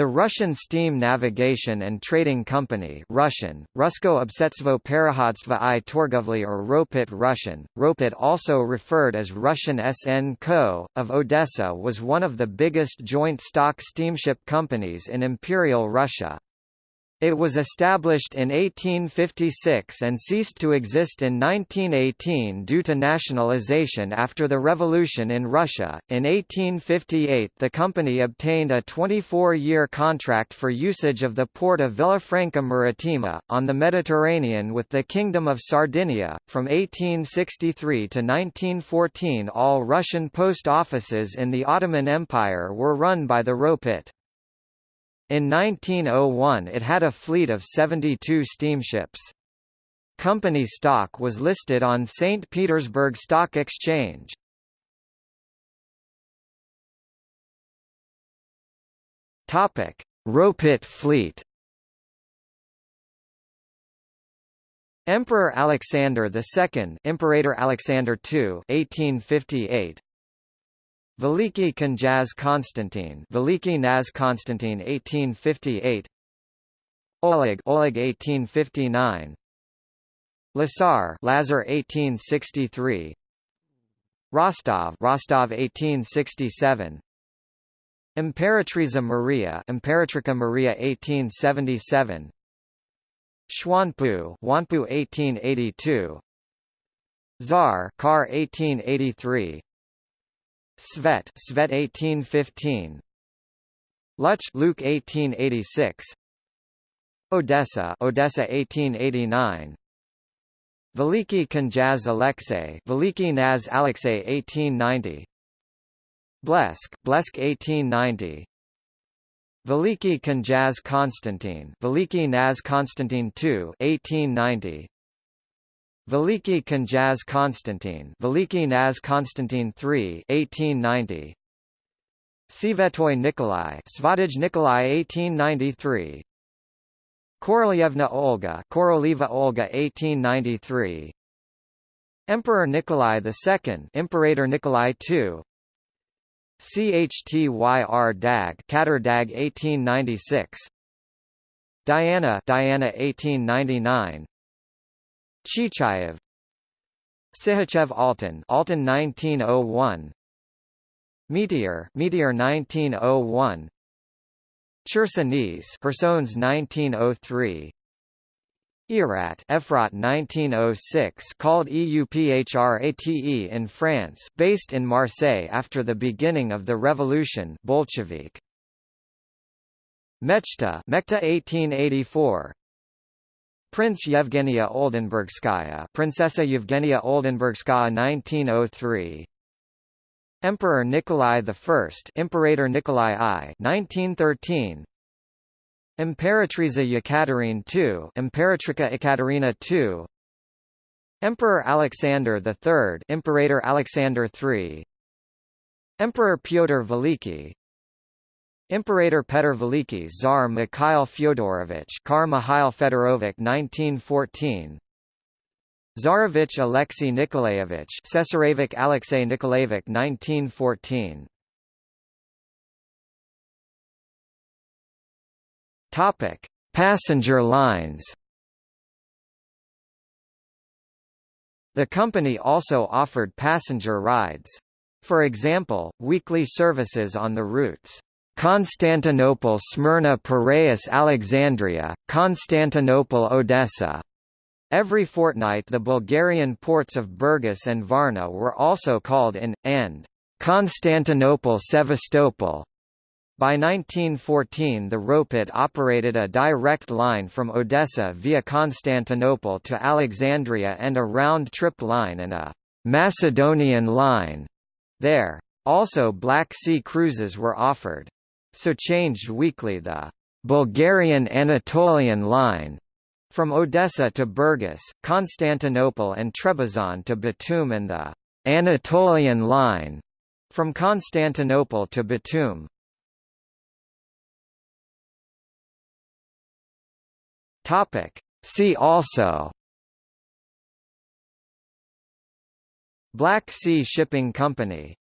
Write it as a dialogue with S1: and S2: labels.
S1: The Russian Steam Navigation and Trading Company Russian, Rusko Obsetstvo Parahodstvo i Torgovli or Ropit Russian, Ropit also referred as Russian SN Co., of Odessa was one of the biggest joint stock steamship companies in Imperial Russia. It was established in 1856 and ceased to exist in 1918 due to nationalization after the revolution in Russia. In 1858, the company obtained a 24 year contract for usage of the port of Villafranca Marittima, on the Mediterranean with the Kingdom of Sardinia. From 1863 to 1914, all Russian post offices in the Ottoman Empire were run by the Ropit. In 1901 it had a fleet of 72 steamships. Company stock was listed on St. Petersburg Stock Exchange. Ropit fleet. Emperor Alexander II, Imperator Alexander II, 1858. Veliki Knjaz Konstantin Veliki Naz Konstantin 1858 Oleg Oleg 1859 Lazar Lazar 1863 Rostov Rostov 1867 Imperatriza Maria Imperatrica Maria 1877 Xuanpu Huanpu 1882 Tsar Car 1883 Svet Svet 1815 Luch Luke 1886 Odessa Odessa 1889 Veliki Knjaz Alexei Veliki Naz Alexei 1890 Blesk Blesk 1890 Veliki Knjaz Konstantin Veliki Naz Konstantin II 1890 Veliki Knjaz Konstantin Veliki Naz Konstantin III 1890 Svetoy Nikolai. Svatij Nikolai 1893 Korolyevna Olga. Korolieva Olga 1893 Emperor Nikolai II Imperator Nikolai II Chtyr Dag. Kater Dag 1896 Diana. Diana 1899 Chichayev. Sihachev Altan Altan 1901 Meteor Meteor 1901 Chersones Personnes 1903 Erat Efrat 1906 called EUPHRATE in France based in Marseille after the beginning of the revolution Bolshevik. Mechta Mechta 1884 Prince Yevgenia Oldenburgskaya Princessa Yevgenia Oldenburgskaya 1903 Emperor Nikolai I Imperator Nikolai I 1913 Imperatriza Yekaterine II Imperatrica Ekaterina II Emperor Alexander III Imperator Alexander III Emperor Pyotr Veliki Imperator Petr Veliki Tsar Mikhail Fyodorovich Kar Mikhail Fedorovich 1914 Tsarevich Alexei Nikolaevich Cesarevich Alexei Nikolaevich 1914 Topic. Passenger lines The company also offered passenger rides. For example, weekly services on the routes Constantinople Smyrna Piraeus Alexandria, Constantinople Odessa. Every fortnight the Bulgarian ports of Burgas and Varna were also called in, and Constantinople Sevastopol. By 1914 the Ropit operated a direct line from Odessa via Constantinople to Alexandria and a round-trip line and a «Macedonian line» there. Also Black Sea cruises were offered so changed weekly the Bulgarian Anatolian line from Odessa to Burgas, Constantinople and Trebizond to Batum and the Anatolian line from Constantinople to Batum. Topic See also Black Sea Shipping Company